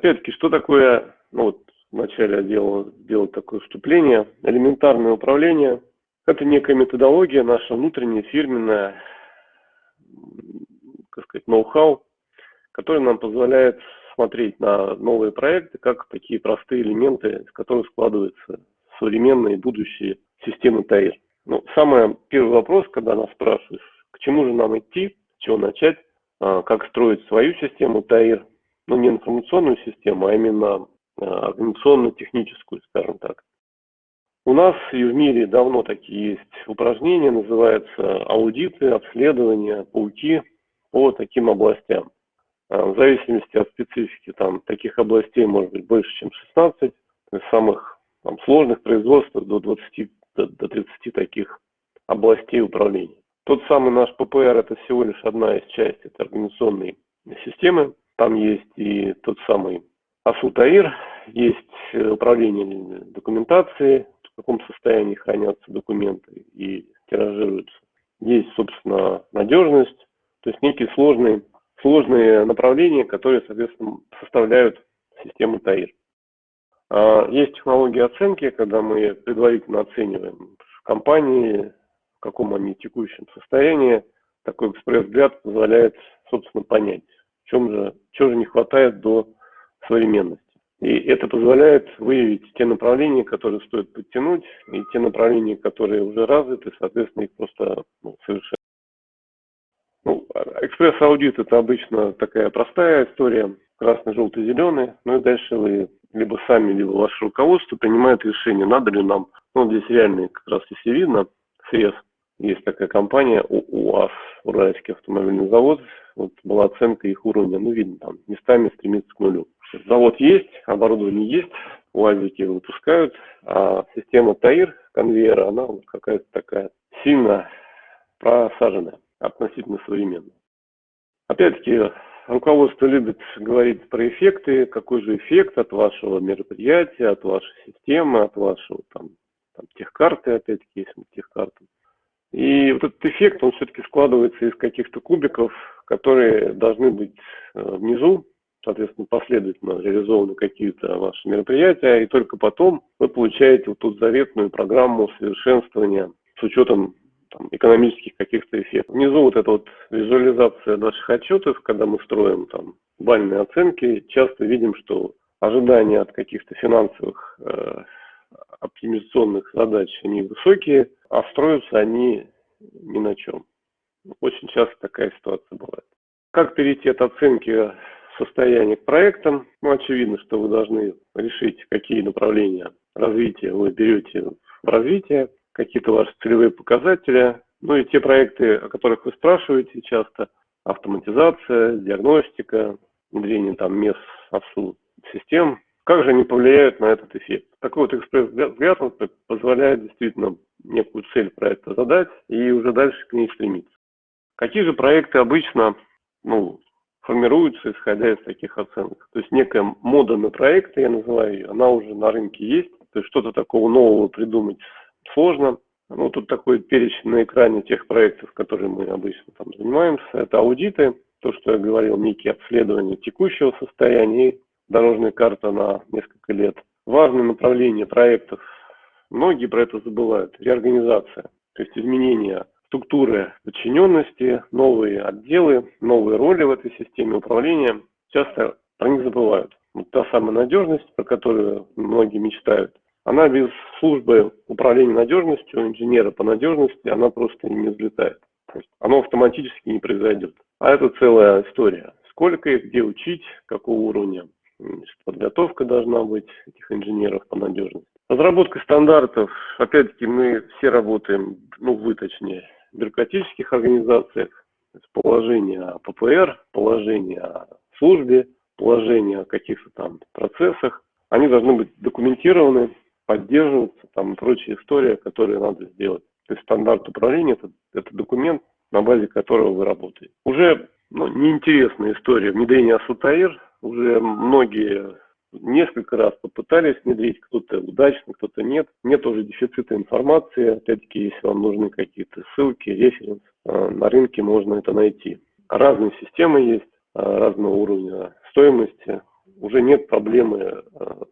Опять-таки, что такое, ну вот вначале я делал, сделал такое вступление, элементарное управление – это некая методология, наша внутренняя, фирменная, как сказать, ноу-хау, который нам позволяет смотреть на новые проекты, как такие простые элементы, из которых складываются современные будущие системы ТАИР. Ну, самый первый вопрос, когда нас спрашивают, к чему же нам идти, с чего начать, а, как строить свою систему ТАИР, ну, не информационную систему, а именно а, организационно-техническую, скажем так. У нас и в мире давно такие есть упражнения, называются аудиты, обследования, пауки по таким областям. А, в зависимости от специфики, там таких областей может быть больше, чем 16, то есть самых там, сложных производств до 20, до, до 30 таких областей управления. Тот самый наш ППР это всего лишь одна из частей этой организационной системы. Там есть и тот самый АСУТАИР, есть управление документацией, в каком состоянии хранятся документы и тиражируются. Есть, собственно, надежность, то есть некий сложный сложные направления, которые, соответственно, составляют систему ТАИР. А, есть технологии оценки, когда мы предварительно оцениваем компании, в каком они текущем состоянии. Такой экспресс-взгляд позволяет, собственно, понять, чем же, чего же не хватает до современности. И это позволяет выявить те направления, которые стоит подтянуть, и те направления, которые уже развиты, соответственно, их просто ну, совершенно ну, экспресс-аудит это обычно такая простая история, красный, желтый, зеленый. Ну и дальше вы либо сами, либо ваше руководство принимает решение, надо ли нам, ну здесь реально как раз если видно, срез, есть такая компания УАЗ, Уральский автомобильный завод, вот была оценка их уровня, ну видно там, местами стремится к нулю. Завод есть, оборудование есть, УАЗики выпускают, а система ТАИР, конвейера, она вот какая-то такая сильно просаженная относительно современной. Опять-таки, руководство любит говорить про эффекты, какой же эффект от вашего мероприятия, от вашей системы, от вашего там, там техкарты, опять-таки, если техкарты. И вот этот эффект, он все-таки складывается из каких-то кубиков, которые должны быть э, внизу, соответственно, последовательно реализованы какие-то ваши мероприятия, и только потом вы получаете вот ту заветную программу совершенствования с учетом там, экономических каких-то эффектов. Внизу вот эта вот визуализация наших отчетов, когда мы строим там бальные оценки, часто видим, что ожидания от каких-то финансовых э, оптимизационных задач, они высокие, а строятся они ни на чем. Очень часто такая ситуация бывает. Как перейти от оценки состояния к проектам? Ну, очевидно, что вы должны решить, какие направления развития вы берете в развитие какие-то ваши целевые показатели, ну и те проекты, о которых вы спрашиваете часто, автоматизация, диагностика, внедрение там мест АСУ систем, как же они повлияют на этот эффект. Такой вот экспресс-взгляд позволяет действительно некую цель проекта задать и уже дальше к ней стремиться. Какие же проекты обычно ну, формируются, исходя из таких оценок? То есть некая мода на проекты, я называю ее, она уже на рынке есть. То есть что-то такого нового придумать сложно. Ну, тут такой перечень на экране тех проектов, которые мы обычно там занимаемся. Это аудиты, то, что я говорил, некие обследования текущего состояния и дорожная карта на несколько лет. Важное направление проектов, многие про это забывают, реорганизация, то есть изменение структуры подчиненности, новые отделы, новые роли в этой системе управления. Часто про них забывают. Вот та самая надежность, про которую многие мечтают, она без службы управления надежностью, инженера по надежности, она просто не взлетает. То есть оно автоматически не произойдет. А это целая история. Сколько их, где учить, какого уровня подготовка должна быть этих инженеров по надежности. Разработка стандартов, опять-таки, мы все работаем, ну, вы точнее, в бюрократических организациях, положение о ППР, положение о службе, положение о каких-то там процессах, они должны быть документированы, поддерживаться, там и прочая история, которую надо сделать. То есть стандарт управления это, это документ, на базе которого вы работаете. Уже ну, неинтересная история внедрения Асутаир. Уже многие несколько раз попытались внедрить, кто-то удачно, кто-то нет. Нет уже дефицита информации. Опять-таки, если вам нужны какие-то ссылки, референс, э, на рынке можно это найти. Разные системы есть, э, разного уровня стоимости. уже нет проблемы э,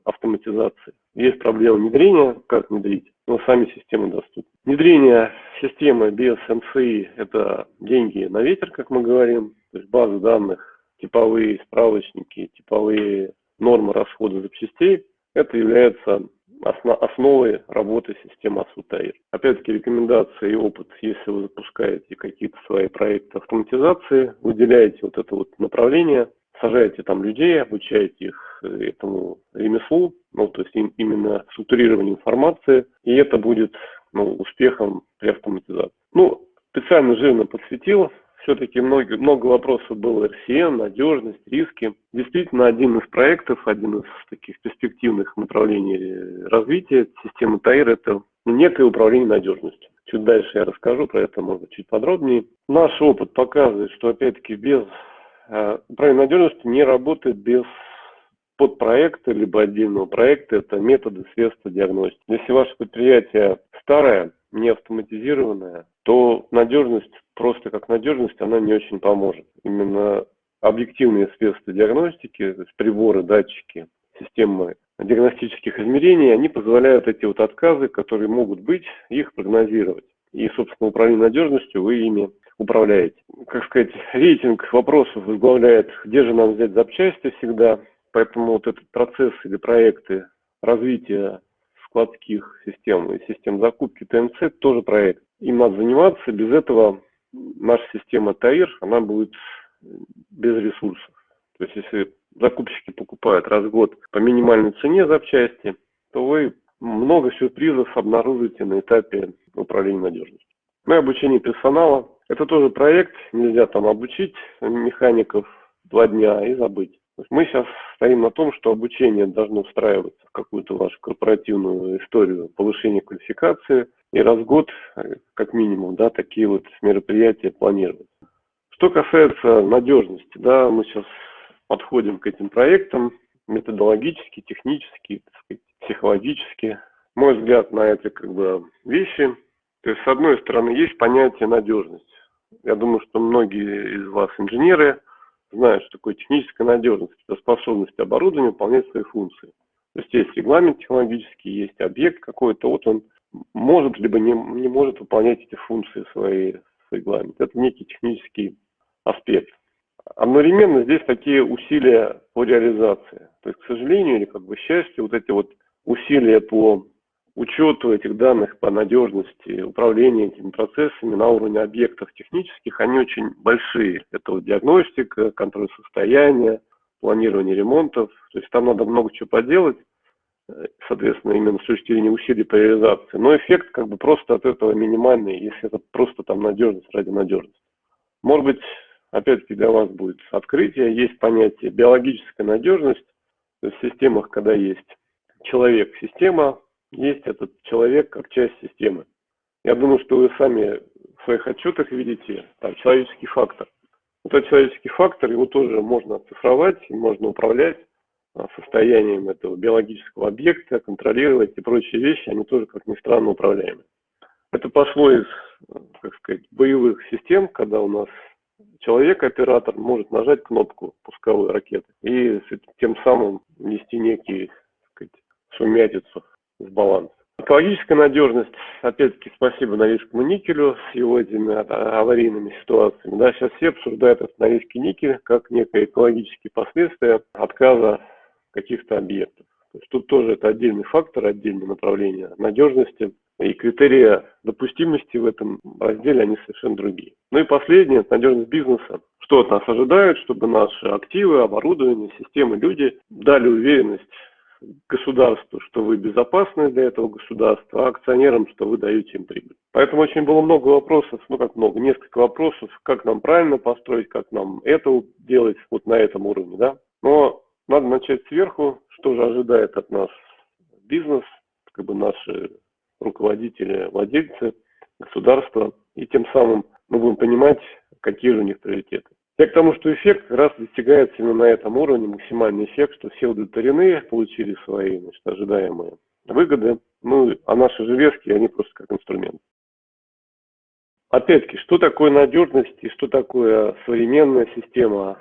автоматизации. Есть проблема внедрения, как внедрить, но сами системы доступны. Внедрение системы без МСИ – это деньги на ветер, как мы говорим, то есть базы данных, типовые справочники, типовые нормы расхода запчастей – это является основой работы системы Асутаир. Опять-таки рекомендации и опыт, если вы запускаете какие-то свои проекты автоматизации, выделяете вот это вот направление, сажаете там людей, обучаете их э, этому ремеслу, ну, то есть им, именно структурирование информации, и это будет ну, успехом при автоматизации. Ну, специально жирно подсветил, все-таки много, много вопросов было RCN, надежность, риски. Действительно, один из проектов, один из таких перспективных направлений развития системы ТАИР – это некое управление надежностью. Чуть дальше я расскажу про это, может чуть подробнее. Наш опыт показывает, что, опять-таки, без э, управления надежностью не работает без подпроекта либо отдельного проекта. Это методы, средства диагностики. Если ваше предприятие старое, не автоматизированная, то надежность, просто как надежность, она не очень поможет. Именно объективные средства диагностики, то есть приборы, датчики, системы диагностических измерений, они позволяют эти вот отказы, которые могут быть, их прогнозировать. И, собственно, управление надежностью вы ими управляете. Как сказать, рейтинг вопросов возглавляет, где же нам взять запчасти всегда. Поэтому вот этот процесс или проекты развития складских систем и систем закупки ТНЦ тоже проект. Им надо заниматься, без этого наша система ТАИР, она будет без ресурсов. То есть если закупщики покупают раз в год по минимальной цене запчасти, то вы много сюрпризов обнаружите на этапе управления надежностью. Ну и обучение персонала. Это тоже проект, нельзя там обучить механиков два дня и забыть мы сейчас стоим на том, что обучение должно встраиваться в какую-то вашу корпоративную историю повышения квалификации, и раз в год, как минимум, да, такие вот мероприятия планировать. Что касается надежности, да, мы сейчас подходим к этим проектам методологически, технически, сказать, психологически. Мой взгляд на эти как бы вещи. То есть, с одной стороны, есть понятие надежность. Я думаю, что многие из вас инженеры, знают, что такое техническая надежность, это способность оборудования выполнять свои функции. То есть есть регламент технологический, есть объект какой-то, вот он может либо не, не может выполнять эти функции свои в регламенте. Это некий технический аспект. Одновременно здесь такие усилия по реализации. То есть, к сожалению или как бы счастью, вот эти вот усилия по учету этих данных по надежности, управления этими процессами на уровне объектов технических, они очень большие. Это вот диагностика, контроль состояния, планирование ремонтов. То есть там надо много чего поделать, э, соответственно, именно с точки зрения усилий по реализации. Но эффект как бы просто от этого минимальный, если это просто там надежность ради надежности. Может быть, опять-таки для вас будет открытие, есть понятие биологическая надежность, то есть в системах, когда есть человек, система, есть этот человек как часть системы. Я думаю, что вы сами в своих отчетах видите там, человеческий фактор. Этот человеческий фактор, его тоже можно оцифровать, можно управлять а, состоянием этого биологического объекта, контролировать и прочие вещи, они тоже, как ни странно, управляемы. Это пошло из, как сказать, боевых систем, когда у нас человек-оператор может нажать кнопку пусковой ракеты и тем самым нести некие, так сказать, сумятицу в баланс. Экологическая надежность, опять-таки, спасибо Норильскому никелю с его этими аварийными ситуациями. Да, сейчас все обсуждают этот Норильский никель как некое экологические последствия отказа каких-то объектов. То есть тут тоже это отдельный фактор, отдельное направление надежности. И критерии допустимости в этом разделе, они совершенно другие. Ну и последнее, надежность бизнеса. Что от нас ожидают, чтобы наши активы, оборудование, системы, люди дали уверенность государству, что вы безопасны для этого государства, а акционерам, что вы даете им прибыль. Поэтому очень было много вопросов, ну как много, несколько вопросов, как нам правильно построить, как нам это делать вот на этом уровне, да. Но надо начать сверху, что же ожидает от нас бизнес, как бы наши руководители, владельцы, государства, и тем самым мы будем понимать, какие же у них приоритеты. Я к тому, что эффект как раз достигается именно на этом уровне, максимальный эффект, что все удовлетворены, получили свои значит, ожидаемые выгоды, ну, а наши железки, они просто как инструмент. Опять-таки, что такое надежность и что такое современная система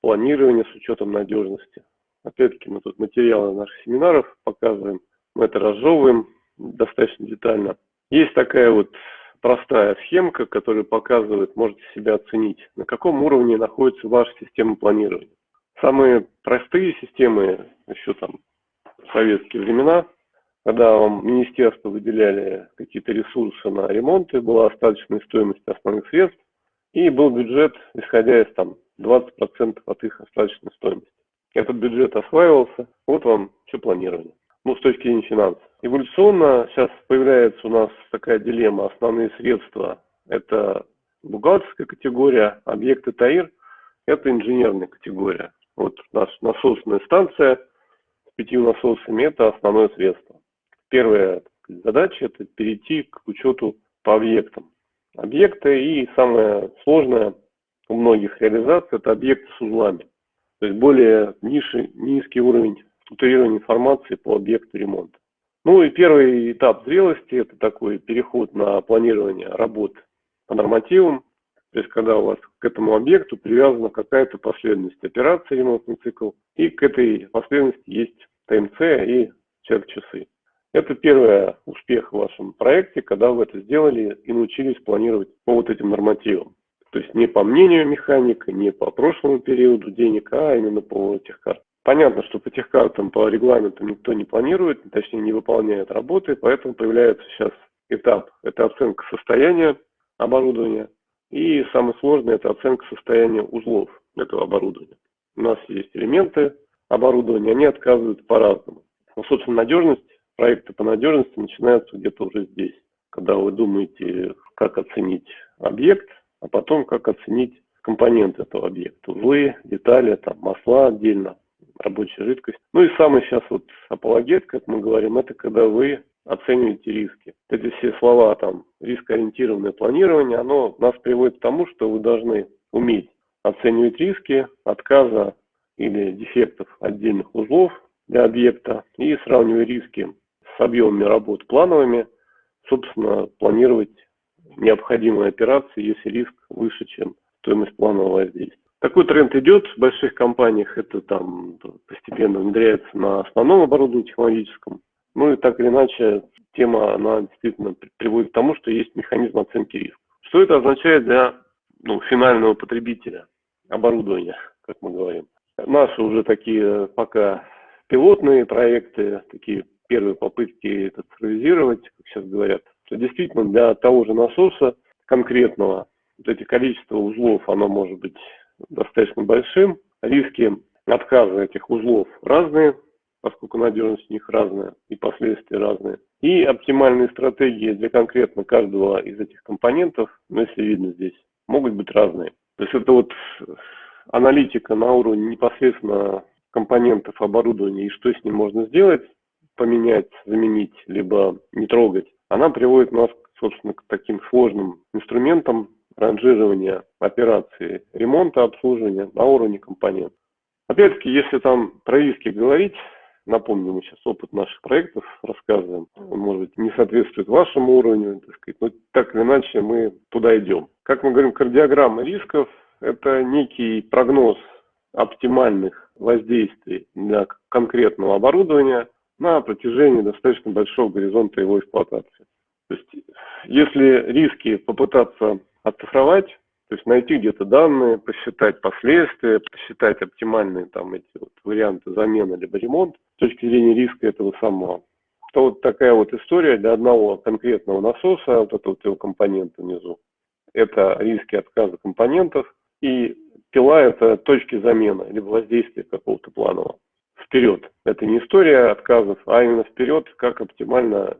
планирования с учетом надежности? Опять-таки мы тут материалы наших семинаров показываем, мы это разжевываем достаточно детально. Есть такая вот простая схемка, которая показывает, можете себя оценить, на каком уровне находится ваша система планирования. Самые простые системы, еще там в советские времена, когда вам министерство выделяли какие-то ресурсы на ремонты, была остаточная стоимость основных средств, и был бюджет, исходя из там 20% от их остаточной стоимости. Этот бюджет осваивался, вот вам все планирование. Ну, с точки зрения финансов. Эволюционно сейчас появляется у нас такая дилемма. Основные средства – это бухгалтерская категория, объекты ТАИР – это инженерная категория. Вот наша насосная станция с пятью насосами – это основное средство. Первая задача – это перейти к учету по объектам. Объекты и самое сложное у многих реализаций – это объекты с узлами. То есть более низший, низкий уровень структурирования информации по объекту ремонта. Ну и первый этап зрелости – это такой переход на планирование работ по нормативам, то есть когда у вас к этому объекту привязана какая-то последовательность операций, ремонтный цикл, и к этой последовательности есть ТМЦ и чек-часы. Это первый успех в вашем проекте, когда вы это сделали и научились планировать по вот этим нормативам. То есть не по мнению механика, не по прошлому периоду денег, а именно по техкартам. Понятно, что по техкартам, по регламентам никто не планирует, точнее не выполняет работы, поэтому появляется сейчас этап. Это оценка состояния оборудования. И самое сложное – это оценка состояния узлов этого оборудования. У нас есть элементы оборудования, они отказывают по-разному. Но, собственно, надежность проекты по надежности начинаются где-то уже здесь, когда вы думаете, как оценить объект, а потом как оценить компоненты этого объекта, узлы, детали, там, масла отдельно, рабочая жидкость. Ну и самый сейчас вот апологет, как мы говорим, это когда вы оцениваете риски. Эти все слова, там, рискоориентированное планирование, оно нас приводит к тому, что вы должны уметь оценивать риски отказа или дефектов отдельных узлов для объекта и сравнивая риски с объемами работ плановыми, собственно, планировать необходимые операции, если риск выше, чем стоимость планового воздействия. Такой тренд идет в больших компаниях, это там постепенно внедряется на основном оборудовании технологическом. Ну и так или иначе, тема, она действительно приводит к тому, что есть механизм оценки риска. Что это означает для ну, финального потребителя оборудования, как мы говорим? Наши уже такие пока пилотные проекты, такие первые попытки это цифровизировать, как сейчас говорят, то действительно для того же насоса конкретного вот эти количество узлов, оно может быть достаточно большим. Риски отказа этих узлов разные, поскольку надежность у них разная и последствия разные. И оптимальные стратегии для конкретно каждого из этих компонентов, ну, если видно здесь, могут быть разные. То есть это вот аналитика на уровне непосредственно компонентов оборудования и что с ним можно сделать, поменять, заменить, либо не трогать, она приводит нас, собственно, к таким сложным инструментам ранжирования операции ремонта, обслуживания на уровне компонентов. Опять-таки, если там про риски говорить, напомню, мы сейчас опыт наших проектов рассказываем, он, может быть, не соответствует вашему уровню, так сказать, но так или иначе мы туда идем. Как мы говорим, кардиограмма рисков – это некий прогноз оптимальных воздействий для конкретного оборудования на протяжении достаточно большого горизонта его эксплуатации. То есть, если риски попытаться оцифровать, то есть найти где-то данные, посчитать последствия, посчитать оптимальные там эти вот варианты замены либо ремонт с точки зрения риска этого самого, то вот такая вот история для одного конкретного насоса, вот этого вот его компонента внизу, это риски отказа компонентов, и пила – это точки замены, либо воздействия какого-то планового вперед. Это не история отказов, а именно вперед, как оптимально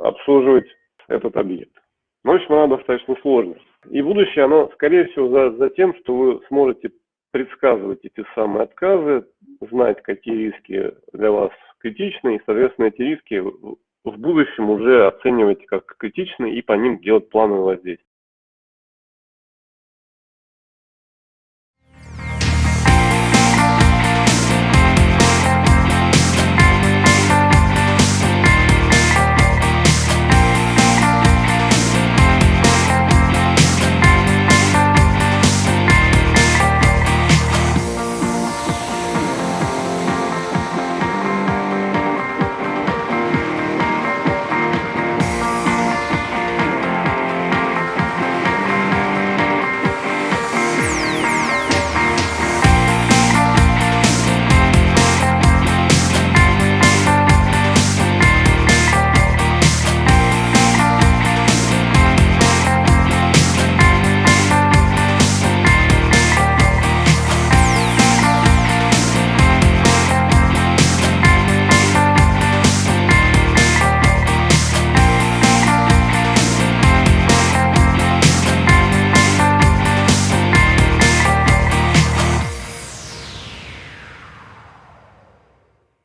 обслуживать этот объект. В общем, она достаточно сложная. И будущее, оно, скорее всего, за, за тем, что вы сможете предсказывать эти самые отказы, знать, какие риски для вас критичны, и, соответственно, эти риски в будущем уже оценивать как критичные и по ним делать плановое воздействие.